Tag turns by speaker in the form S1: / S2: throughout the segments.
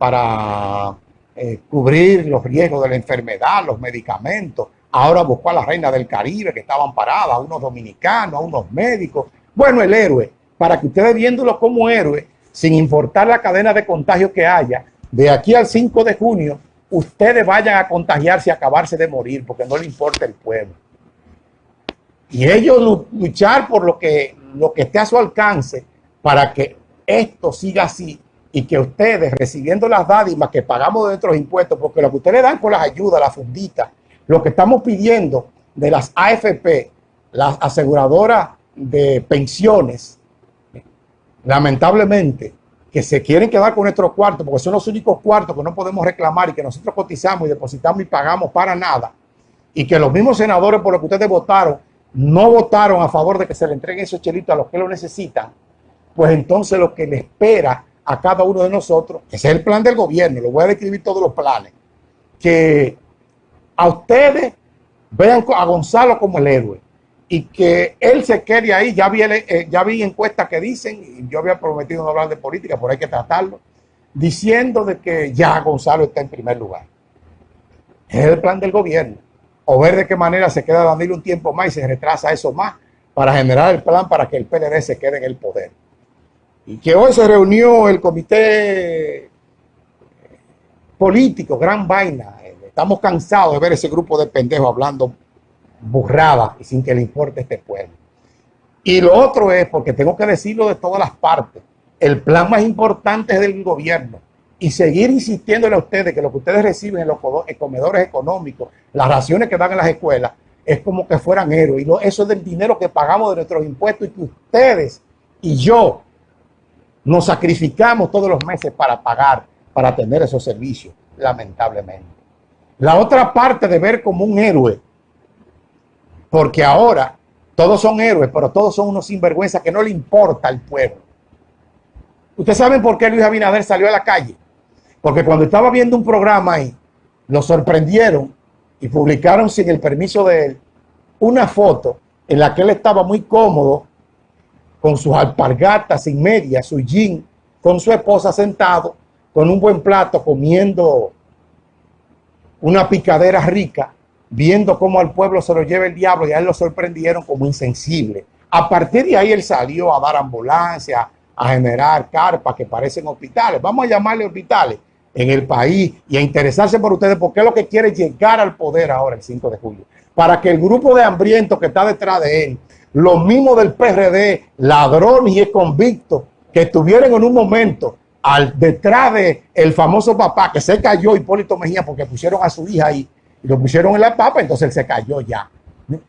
S1: para eh, cubrir los riesgos de la enfermedad, los medicamentos. Ahora buscó a la reina del Caribe que estaban paradas, a unos dominicanos, a unos médicos. Bueno, el héroe, para que ustedes viéndolo como héroe, sin importar la cadena de contagio que haya, de aquí al 5 de junio, ustedes vayan a contagiarse y acabarse de morir, porque no le importa el pueblo. Y ellos luchar por lo que, lo que esté a su alcance para que esto siga así y que ustedes recibiendo las dádivas que pagamos de nuestros impuestos, porque lo que ustedes dan con las ayudas, las funditas, lo que estamos pidiendo de las AFP, las aseguradoras de pensiones, lamentablemente, que se quieren quedar con nuestros cuartos, porque son los únicos cuartos que no podemos reclamar y que nosotros cotizamos y depositamos y pagamos para nada, y que los mismos senadores por los que ustedes votaron, no votaron a favor de que se le entreguen esos chelitos a los que lo necesitan, pues entonces lo que le espera a cada uno de nosotros, ese es el plan del gobierno, lo voy a describir todos los planes, que a ustedes vean a Gonzalo como el héroe y que él se quede ahí. Ya vi, eh, ya vi encuestas que dicen, y yo había prometido no hablar de política, pero hay que tratarlo, diciendo de que ya Gonzalo está en primer lugar. Es el plan del gobierno. O ver de qué manera se queda Danilo un tiempo más y se retrasa eso más para generar el plan para que el PLD se quede en el poder y que hoy se reunió el comité político, gran vaina. Estamos cansados de ver ese grupo de pendejos hablando burrada y sin que le importe este pueblo. Y lo otro es, porque tengo que decirlo de todas las partes, el plan más importante es del gobierno y seguir insistiéndole a ustedes que lo que ustedes reciben en los comedores económicos, las raciones que dan en las escuelas, es como que fueran héroes. Y eso es del dinero que pagamos de nuestros impuestos y que ustedes y yo nos sacrificamos todos los meses para pagar, para tener esos servicios, lamentablemente. La otra parte de ver como un héroe, porque ahora todos son héroes, pero todos son unos sinvergüenzas que no le importa al pueblo. ¿Ustedes saben por qué Luis Abinader salió a la calle? Porque cuando estaba viendo un programa ahí, lo sorprendieron y publicaron sin el permiso de él una foto en la que él estaba muy cómodo con sus alpargatas sin media, su jean, con su esposa sentado, con un buen plato, comiendo una picadera rica, viendo cómo al pueblo se lo lleva el diablo y a él lo sorprendieron como insensible. A partir de ahí él salió a dar ambulancia, a generar carpas que parecen hospitales. Vamos a llamarle hospitales en el país y a interesarse por ustedes porque es lo que quiere llegar al poder ahora el 5 de julio. Para que el grupo de hambrientos que está detrás de él los mismos del PRD, ladrones y convictos que estuvieron en un momento al, detrás de el famoso papá que se cayó Hipólito Mejía porque pusieron a su hija ahí y lo pusieron en la papa, entonces él se cayó ya.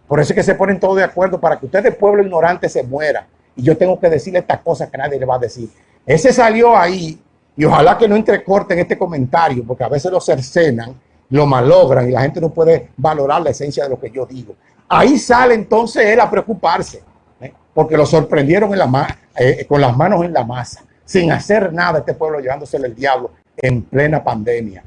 S1: Por eso es que se ponen todos de acuerdo para que ustedes, pueblo ignorante, se muera. Y yo tengo que decirle estas cosas que nadie le va a decir. Ese salió ahí y ojalá que no entrecorten este comentario porque a veces lo cercenan, lo malogran y la gente no puede valorar la esencia de lo que yo digo. Ahí sale entonces él a preocuparse, ¿eh? porque lo sorprendieron en la eh, con las manos en la masa, sin hacer nada este pueblo llevándosele el diablo en plena pandemia.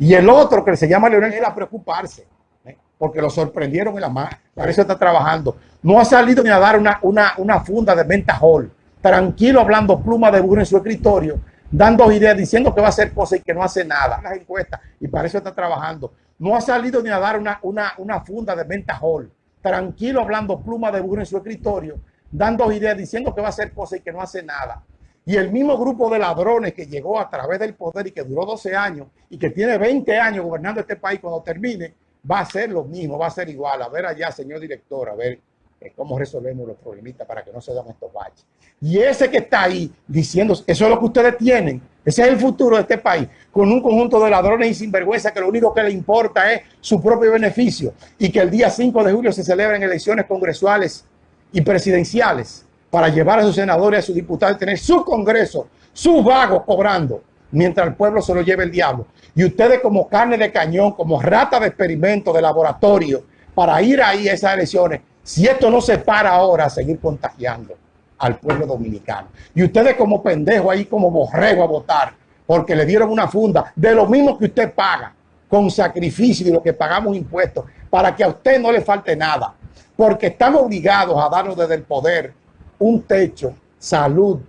S1: Y el otro que se llama Leonel, él a preocuparse, ¿eh? porque lo sorprendieron en la masa, para eso está trabajando. No ha salido ni a dar una, una, funda de venta hall, tranquilo hablando pluma de burro en su escritorio, dando ideas, diciendo que va a hacer cosas y que no hace nada. Las encuestas, y para eso está trabajando. No ha salido ni a dar una, una, una funda de venta hall tranquilo hablando pluma de burro en su escritorio, dando ideas, diciendo que va a hacer cosas y que no hace nada. Y el mismo grupo de ladrones que llegó a través del poder y que duró 12 años y que tiene 20 años gobernando este país cuando termine, va a ser lo mismo, va a ser igual. A ver allá, señor director, a ver eh, cómo resolvemos los problemitas para que no se den estos baches. Y ese que está ahí diciendo, eso es lo que ustedes tienen, ese es el futuro de este país, con un conjunto de ladrones y sinvergüenza que lo único que le importa es su propio beneficio y que el día 5 de julio se celebren elecciones congresuales y presidenciales para llevar a sus senadores, a sus diputados, tener su congreso, sus vagos cobrando, mientras el pueblo se lo lleve el diablo. Y ustedes como carne de cañón, como rata de experimento, de laboratorio, para ir ahí a esas elecciones, si esto no se para ahora, seguir contagiando al pueblo dominicano. Y ustedes como pendejo ahí, como borrego a votar, porque le dieron una funda de lo mismo que usted paga, con sacrificio de lo que pagamos impuestos, para que a usted no le falte nada. Porque estamos obligados a darnos desde el poder un techo, salud,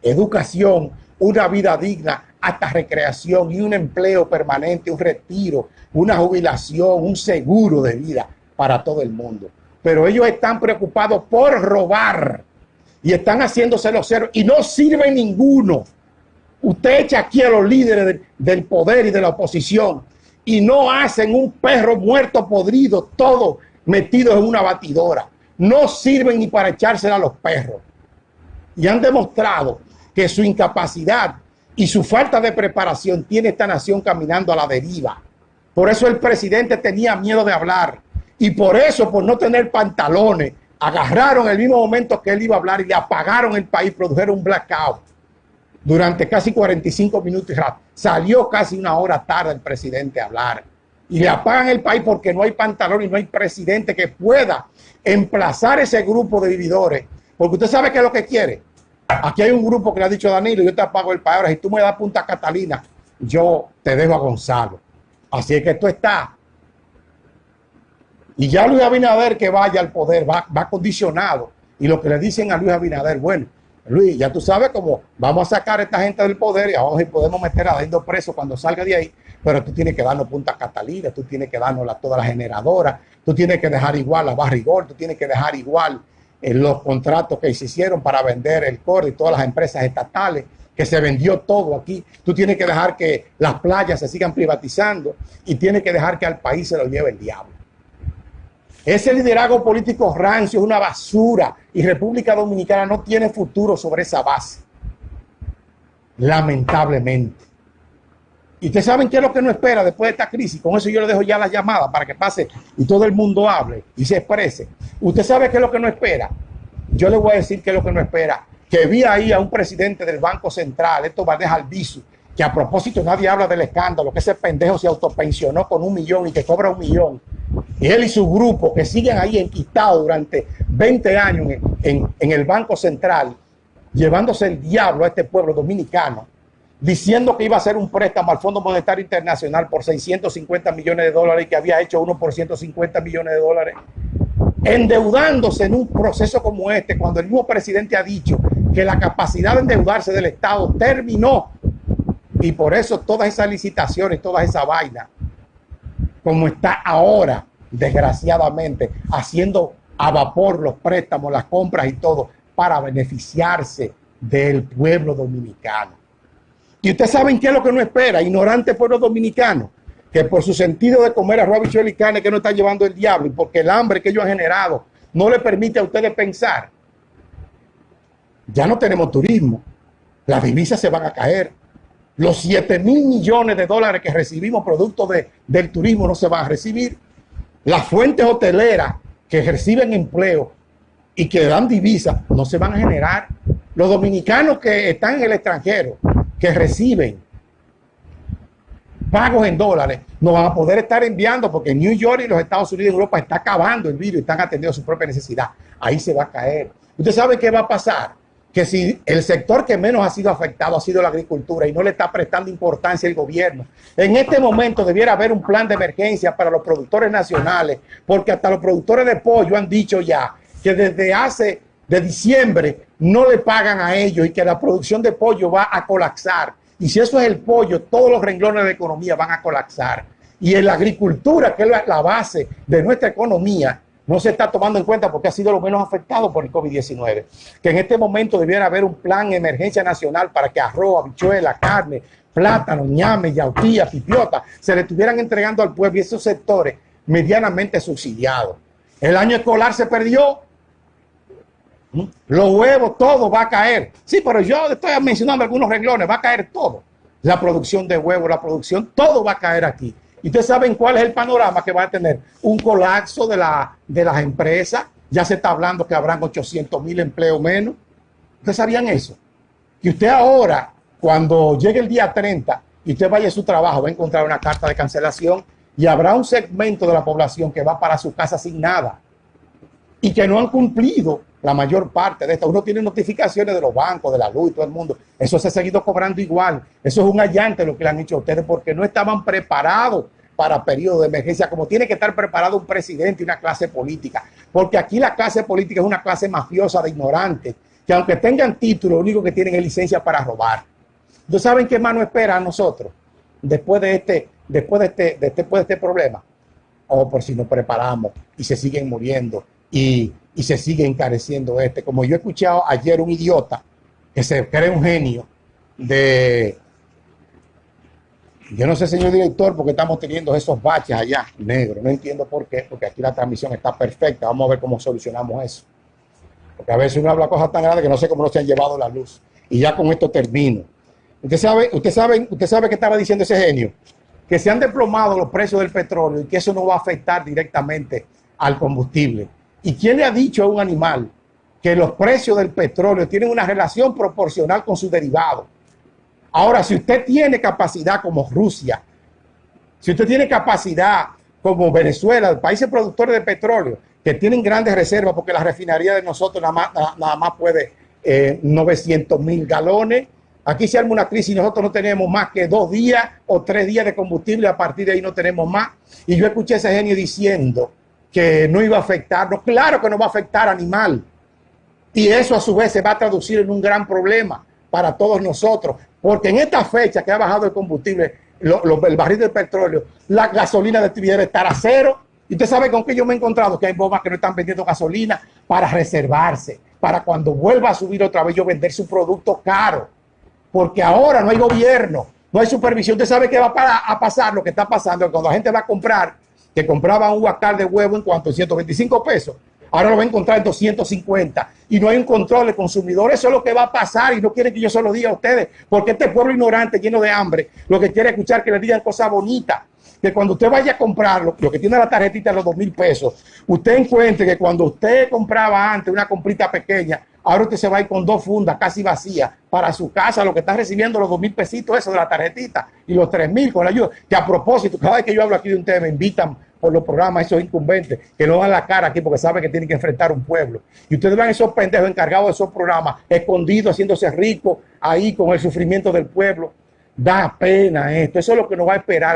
S1: educación, una vida digna hasta recreación y un empleo permanente, un retiro, una jubilación, un seguro de vida para todo el mundo. Pero ellos están preocupados por robar y están haciéndose los ceros y no sirve ninguno. Usted echa aquí a los líderes del poder y de la oposición y no hacen un perro muerto podrido, todo metido en una batidora. No sirven ni para echársela a los perros. Y han demostrado que su incapacidad y su falta de preparación tiene esta nación caminando a la deriva. Por eso el presidente tenía miedo de hablar. Y por eso, por no tener pantalones, agarraron el mismo momento que él iba a hablar y le apagaron el país, produjeron un blackout durante casi 45 minutos. Salió casi una hora tarde el presidente a hablar. Y le apagan el país porque no hay pantalón y no hay presidente que pueda emplazar ese grupo de vividores. Porque usted sabe qué es lo que quiere Aquí hay un grupo que le ha dicho Danilo, yo te apago el país. Ahora, si tú me das punta Catalina, yo te dejo a Gonzalo. Así es que esto está. Y ya Luis Abinader que vaya al poder va, va condicionado. Y lo que le dicen a Luis Abinader, bueno, Luis, ya tú sabes cómo vamos a sacar a esta gente del poder y ahora podemos meter a Dando preso cuando salga de ahí, pero tú tienes que darnos punta Catalina, tú tienes que darnos la, toda la generadora, tú tienes que dejar igual la barrigol, tú tienes que dejar igual en los contratos que se hicieron para vender el core y todas las empresas estatales, que se vendió todo aquí. Tú tienes que dejar que las playas se sigan privatizando y tienes que dejar que al país se lo lleve el diablo. Ese liderazgo político rancio es una basura y República Dominicana no tiene futuro sobre esa base. Lamentablemente. Y ustedes saben qué es lo que no espera después de esta crisis. Con eso yo le dejo ya la llamada para que pase y todo el mundo hable y se exprese. Usted sabe qué es lo que no espera. Yo le voy a decir qué es lo que no espera. Que vi ahí a un presidente del Banco Central, esto va a dejar viso, que a propósito nadie habla del escándalo, que ese pendejo se autopensionó con un millón y que cobra un millón. Y él y su grupo que siguen ahí enquistados durante 20 años en el Banco Central, llevándose el diablo a este pueblo dominicano diciendo que iba a hacer un préstamo al Fondo Monetario Internacional por 650 millones de dólares y que había hecho uno por 150 millones de dólares, endeudándose en un proceso como este, cuando el mismo presidente ha dicho que la capacidad de endeudarse del Estado terminó. Y por eso todas esas licitaciones, toda esa vaina, como está ahora, desgraciadamente, haciendo a vapor los préstamos, las compras y todo, para beneficiarse del pueblo dominicano. Y ustedes saben qué es lo que no espera, ignorante pueblo dominicano, que por su sentido de comer bichuelo y carne que no está llevando el diablo y porque el hambre que ellos han generado no le permite a ustedes pensar. Ya no tenemos turismo, las divisas se van a caer, los 7 mil millones de dólares que recibimos producto de, del turismo no se van a recibir, las fuentes hoteleras que reciben empleo y que dan divisas no se van a generar. Los dominicanos que están en el extranjero, que reciben pagos en dólares no van a poder estar enviando porque New York y los Estados Unidos y Europa está acabando el virus y están atendiendo su propia necesidad. Ahí se va a caer. ¿Usted sabe qué va a pasar? Que si el sector que menos ha sido afectado ha sido la agricultura y no le está prestando importancia el gobierno, en este momento debiera haber un plan de emergencia para los productores nacionales, porque hasta los productores de pollo han dicho ya que desde hace de diciembre no le pagan a ellos y que la producción de pollo va a colapsar. Y si eso es el pollo, todos los renglones de economía van a colapsar. Y en la agricultura, que es la base de nuestra economía, no se está tomando en cuenta porque ha sido lo menos afectado por el COVID-19. Que en este momento debiera haber un plan de emergencia nacional para que arroz, habichuela, carne, plátano, ñame, yautía, pipiota, se le estuvieran entregando al pueblo y esos sectores medianamente subsidiados. El año escolar se perdió los huevos, todo va a caer. Sí, pero yo estoy mencionando algunos renglones, va a caer todo. La producción de huevos, la producción, todo va a caer aquí. Y ustedes saben cuál es el panorama que va a tener. Un colapso de, la, de las empresas. Ya se está hablando que habrán 800 mil empleos menos. ¿Ustedes sabían eso? Que usted ahora, cuando llegue el día 30 y usted vaya a su trabajo, va a encontrar una carta de cancelación y habrá un segmento de la población que va para su casa sin nada y que no han cumplido la mayor parte de esto. Uno tiene notificaciones de los bancos, de la luz y todo el mundo. Eso se ha seguido cobrando igual. Eso es un allante lo que le han hecho a ustedes porque no estaban preparados para periodo de emergencia, como tiene que estar preparado un presidente y una clase política. Porque aquí la clase política es una clase mafiosa de ignorantes, que aunque tengan título, lo único que tienen es licencia para robar. ¿Ustedes saben qué más nos espera a nosotros después de este, después de este, después de este problema? O por si nos preparamos y se siguen muriendo y, y se sigue encareciendo este. Como yo he escuchado ayer un idiota que se cree un genio de... Yo no sé, señor director, porque estamos teniendo esos baches allá, negro. No entiendo por qué, porque aquí la transmisión está perfecta. Vamos a ver cómo solucionamos eso. Porque a veces uno habla cosas tan grandes que no sé cómo no se han llevado la luz. Y ya con esto termino. Usted sabe, usted sabe, usted sabe que estaba diciendo ese genio, que se han desplomado los precios del petróleo y que eso no va a afectar directamente al combustible. ¿Y quién le ha dicho a un animal que los precios del petróleo tienen una relación proporcional con su derivado? Ahora, si usted tiene capacidad como Rusia, si usted tiene capacidad como Venezuela, países productores de petróleo, que tienen grandes reservas, porque la refinería de nosotros nada más, nada más puede eh, 900 mil galones, Aquí se arma una crisis y nosotros no tenemos más que dos días o tres días de combustible, a partir de ahí no tenemos más. Y yo escuché a ese genio diciendo que no iba a afectarnos. Claro que no va a afectar animal. Y eso a su vez se va a traducir en un gran problema para todos nosotros. Porque en esta fecha que ha bajado el combustible, el barril del petróleo, la gasolina de debe estar a cero. Y usted sabe con qué yo me he encontrado que hay bombas que no están vendiendo gasolina para reservarse, para cuando vuelva a subir otra vez yo vender su producto caro porque ahora no hay gobierno, no hay supervisión. Usted sabe qué va a pasar, lo que está pasando, cuando la gente va a comprar, que compraba un guacal de huevo en cuanto a 125 pesos, ahora lo va a encontrar en 250 y no hay un control de consumidor. Eso es lo que va a pasar y no quieren que yo se lo diga a ustedes, porque este pueblo ignorante, lleno de hambre, lo que quiere escuchar que le digan cosas bonitas. Que cuando usted vaya a comprarlo, lo que tiene la tarjetita de los dos mil pesos, usted encuentre que cuando usted compraba antes una comprita pequeña, Ahora usted se va a ir con dos fundas casi vacías para su casa, lo que está recibiendo los dos mil pesitos, eso de la tarjetita, y los tres mil con la ayuda. Que a propósito, cada vez que yo hablo aquí de un tema, me invitan por los programas esos incumbentes que no dan la cara aquí porque saben que tienen que enfrentar un pueblo. Y ustedes van esos pendejos encargados de esos programas, escondidos, haciéndose ricos ahí con el sufrimiento del pueblo. Da pena esto, eso es lo que nos va a esperar.